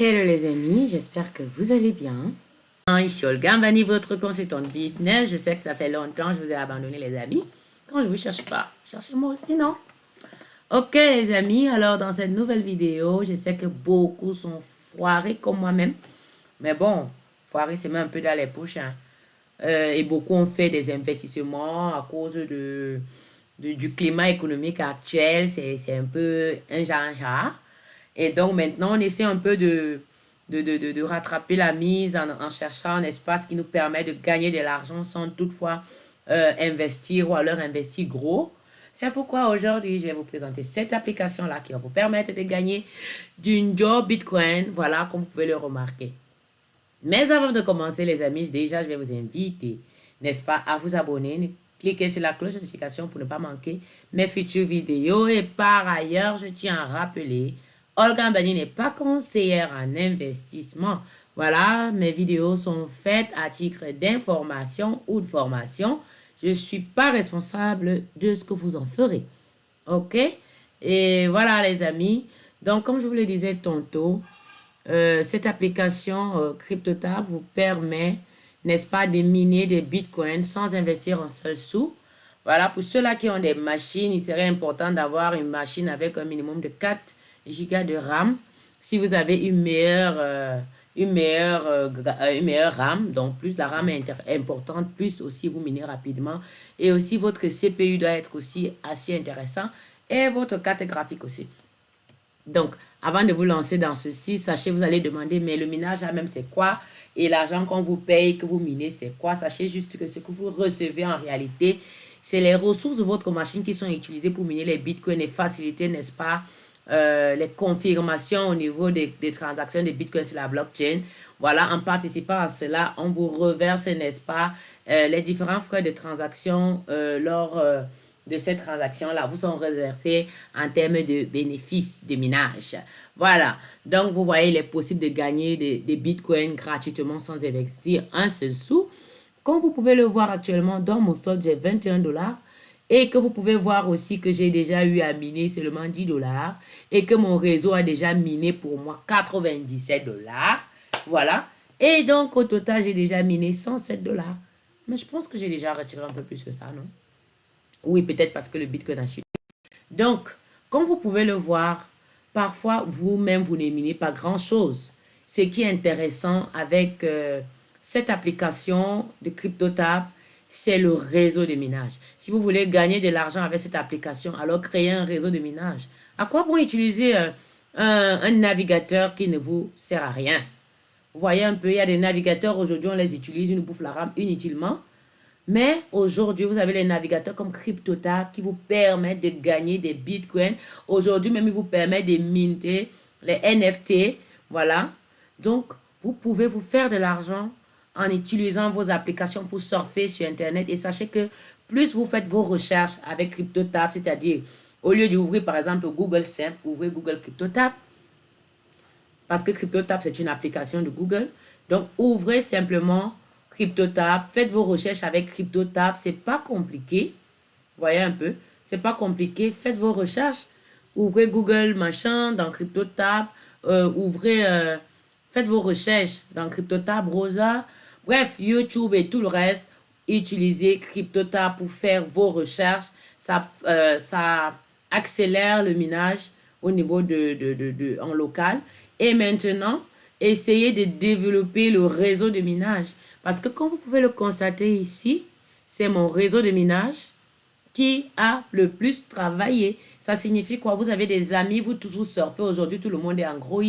Hello les amis, j'espère que vous allez bien. Ici Olga Mbani, votre consultante business. Je sais que ça fait longtemps que je vous ai abandonné les amis. Quand je vous cherche pas, cherchez-moi aussi, non? Ok les amis, alors dans cette nouvelle vidéo, je sais que beaucoup sont foirés comme moi-même. Mais bon, foirés c'est même un peu dans les poches. Hein. Euh, et beaucoup ont fait des investissements à cause de, du climat économique actuel. C'est un peu un genre Et donc maintenant, on essaie un peu de, de, de, de rattraper la mise en, cherchant un espace qui nous permet de gagner de l'argent sans toutefois euh, investir ou alors investir gros. C'est pourquoi aujourd'hui, je vais vous présenter cette application-là qui va vous permettre de gagner d'une job Bitcoin. Voilà, comme vous pouvez le remarquer. Mais avant de commencer, les amis, déjà, je vais vous inviter, n'est-ce pas, à vous abonner. Cliquez sur la cloche de notification pour ne pas manquer mes futures vidéos. Et par ailleurs, je tiens à rappeler, Olga Mbani n'est pas conseillère en investissement. Voilà, mes vidéos sont faites à titre d'information ou de formation. Je ne suis pas responsable de ce que vous en ferez. OK? Et voilà, les amis. Donc, comme je vous le disais tantôt, euh, cette application euh, CryptoTab vous permet, n'est-ce pas, de miner des bitcoins sans investir un seul sou. Voilà, pour ceux-là qui ont des machines, il serait important d'avoir une machine avec un minimum de 4 Go de RAM. Si vous avez une meilleure, euh, une, meilleure, une meilleure RAM, donc plus la RAM est importante, plus aussi vous minez rapidement. Et aussi votre CPU doit être aussi assez intéressant et votre carte graphique aussi. Donc, avant de vous lancer dans ceci, sachez, vous allez demander, mais le minage là-même, c'est quoi? Et l'argent qu'on vous paye, que vous minez, c'est quoi? Sachez juste que ce que vous recevez en réalité, c'est les ressources de votre machine qui sont utilisées pour miner les bitcoins et faciliter, n'est-ce pas, euh, les confirmations au niveau des, transactions de bitcoins sur la blockchain. Voilà, en participant à cela, on vous reverse, n'est-ce pas, euh, les différents frais de transaction euh, lors de cette transaction-là vous sont reversés en termes de bénéfices de minage. Voilà. Donc, vous voyez, il est possible de gagner des, bitcoins gratuitement sans investir un seul sou. Comme vous pouvez le voir actuellement, dans mon solde, j'ai 21 dollars. Et que vous pouvez voir aussi que j'ai déjà eu à miner seulement 10 dollars. Et que mon réseau a déjà miné pour moi 97 dollars. Voilà. Et donc, au total, j'ai déjà miné 107 dollars. Mais je pense que j'ai déjà retiré un peu plus que ça, non? Oui, peut-être parce que le Bitcoin a chuté. Donc, comme vous pouvez le voir, parfois, vous-même, vous n'éminez pas grand-chose. Ce qui est intéressant avec euh, cette application de CryptoTab, c'est le réseau de minage. Si vous voulez gagner de l'argent avec cette application, alors créez un réseau de minage. À quoi pour utiliser euh, un, navigateur qui ne vous sert à rien? Vous voyez un peu, il y a des navigateurs, aujourd'hui, on les utilise, ils nous bouffent la RAM inutilement. Mais aujourd'hui, vous avez les navigateurs comme CryptoTab qui vous permettent de gagner des bitcoins. Aujourd'hui, même, ils vous permettent de minter les NFT. Voilà. Donc, vous pouvez vous faire de l'argent en utilisant vos applications pour surfer sur Internet. Et sachez que plus vous faites vos recherches avec CryptoTab, c'est-à-dire au lieu d'ouvrir par exemple Google Simple, ouvrez Google CryptoTab. Parce que CryptoTab, c'est une application de Google. Donc, ouvrez simplement CryptoTab. Faites vos recherches avec CryptoTab. C'est pas compliqué. Voyez un peu. C'est pas compliqué. Faites vos recherches. Ouvrez Google machin dans CryptoTab. Euh, ouvrez, euh, faites vos recherches dans CryptoTab, Rosa. Bref, YouTube et tout le reste. Utilisez CryptoTab pour faire vos recherches. Ça, euh, ça accélère le minage au niveau de, de, de, en local. Et maintenant, essayez de développer le réseau de minage. Parce que comme vous pouvez le constater ici, c'est mon réseau de minage qui a le plus travaillé. Ça signifie quoi? Vous avez des amis, vous tous vous surfez. Aujourd'hui, tout le monde est Android.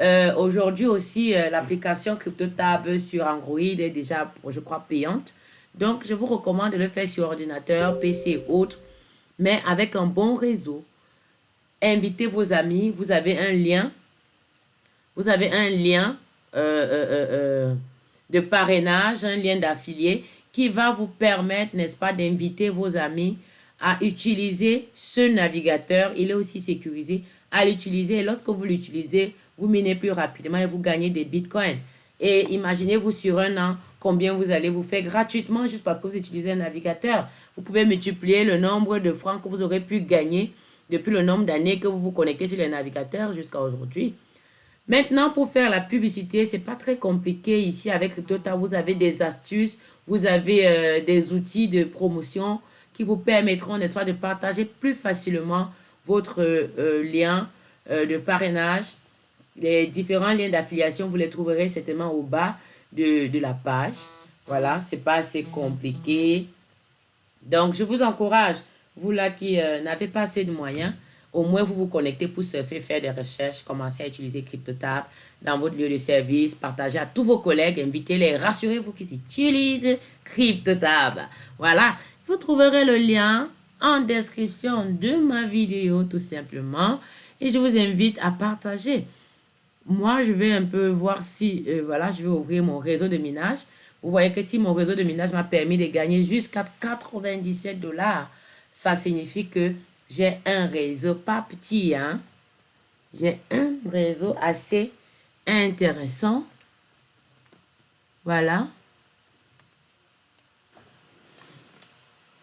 Euh, aujourd'hui aussi, euh, l'application CryptoTab sur Android est déjà, je crois, payante. Donc, je vous recommande de le faire sur ordinateur, PC et autres, mais avec un bon réseau. Invitez vos amis. Vous avez un lien. Vous avez un lien. Euh, de parrainage, un lien d'affilié qui va vous permettre, n'est-ce pas, d'inviter vos amis à utiliser ce navigateur. Il est aussi sécurisé à l'utiliser. Lorsque vous l'utilisez, vous minez plus rapidement et vous gagnez des bitcoins. Et imaginez-vous sur un an combien vous allez vous faire gratuitement juste parce que vous utilisez un navigateur. Vous pouvez multiplier le nombre de francs que vous aurez pu gagner depuis le nombre d'années que vous vous connectez sur le navigateur jusqu'à aujourd'hui. Maintenant, pour faire la publicité, c'est pas très compliqué ici avec CryptoTab. Vous avez des astuces, vous avez euh, des outils de promotion qui vous permettront, n'est-ce pas, de partager plus facilement votre euh, lien euh, de parrainage. Les différents liens d'affiliation, vous les trouverez certainement au bas de, de la page. Voilà, c'est pas assez compliqué. Donc, je vous encourage, vous là qui n'avez pas assez de moyens, au moins, vous vous connectez pour surfer, faire des recherches, commencer à utiliser CryptoTab dans votre lieu de service, partager à tous vos collègues, invitez-les, rassurez-vous qu'ils utilisent CryptoTab. Voilà, vous trouverez le lien en description de ma vidéo tout simplement et je vous invite à partager. Moi, je vais un peu voir si, euh, voilà, je vais ouvrir mon réseau de minage. Vous voyez que si mon réseau de minage m'a permis de gagner jusqu'à 97 dollars, ça signifie que j'ai un réseau pas petit, hein. J'ai un réseau assez intéressant. Voilà.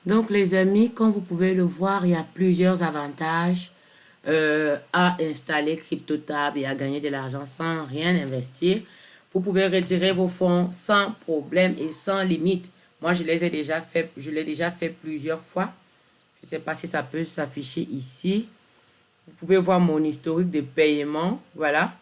Donc, les amis, comme vous pouvez le voir, il y a plusieurs avantages euh, à installer CryptoTab et à gagner de l'argent sans rien investir. Vous pouvez retirer vos fonds sans problème et sans limite. Moi, je les ai déjà fait, je l'ai déjà fait plusieurs fois. Je ne sais pas si ça peut s'afficher ici. Vous pouvez voir mon historique de paiement. Voilà.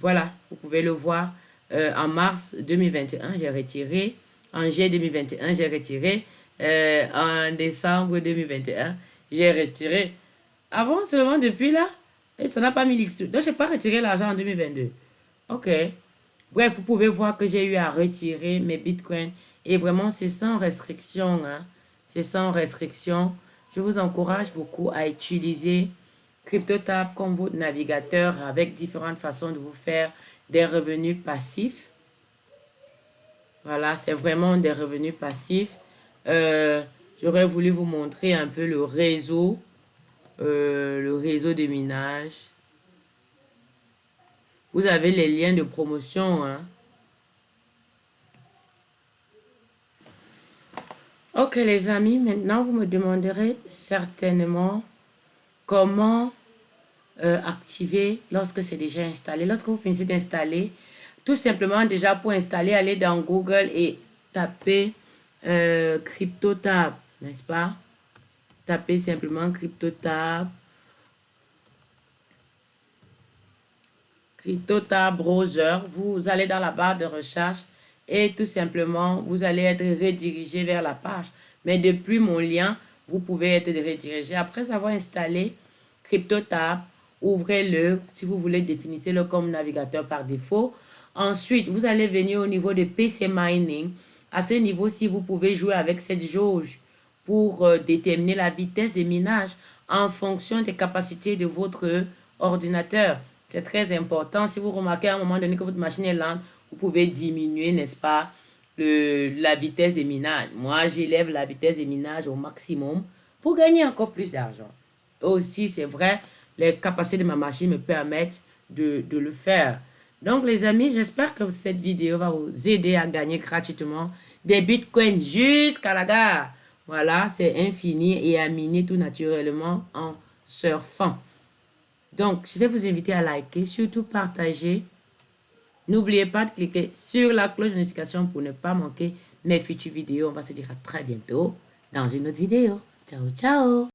Voilà. Vous pouvez le voir. Euh, en mars 2021, j'ai retiré. En juillet 2021, j'ai retiré. Euh, en décembre 2021, j'ai retiré. Ah bon, seulement depuis là? Et ça n'a pas mis l'histoire. Donc, je n'ai pas retiré l'argent en 2022. OK. Bref, vous pouvez voir que j'ai eu à retirer mes bitcoins. Et vraiment, c'est sans restriction. Hein. C'est sans restriction. Je vous encourage beaucoup à utiliser CryptoTab comme votre navigateur avec différentes façons de vous faire des revenus passifs. Voilà, c'est vraiment des revenus passifs. Euh, j'aurais voulu vous montrer un peu le réseau, euh, le réseau de minage. Vous avez les liens de promotion, hein. Ok les amis, maintenant vous me demanderez certainement comment euh, activer lorsque c'est déjà installé. Lorsque vous finissez d'installer, tout simplement déjà pour installer, allez dans Google et tapez euh, CryptoTab, n'est-ce pas? Tapez simplement CryptoTab. CryptoTab Browser. Vous allez dans la barre de recherche et tout simplement, vous allez être redirigé vers la page. Mais depuis mon lien, vous pouvez être redirigé. Après avoir installé CryptoTab, ouvrez-le. Si vous voulez, définissez-le comme navigateur par défaut. Ensuite, vous allez venir au niveau de PC Mining. À ce niveau-ci, vous pouvez jouer avec cette jauge pour euh, déterminer la vitesse des minages en fonction des capacités de votre ordinateur. C'est très important. Si vous remarquez à un moment donné que votre machine est lente, vous pouvez diminuer, n'est-ce pas, le, la vitesse des minages. Moi, j'élève la vitesse des minages au maximum pour gagner encore plus d'argent. Aussi, c'est vrai, les capacités de ma machine me permettent de, de le faire. Donc, les amis, j'espère que cette vidéo va vous aider à gagner gratuitement des bitcoins jusqu'à la gare. Voilà, c'est infini et à miner tout naturellement en surfant. Donc, je vais vous inviter à liker, surtout partager. N'oubliez pas de cliquer sur la cloche de notification pour ne pas manquer mes futures vidéos. On va se dire à très bientôt dans une autre vidéo. Ciao, ciao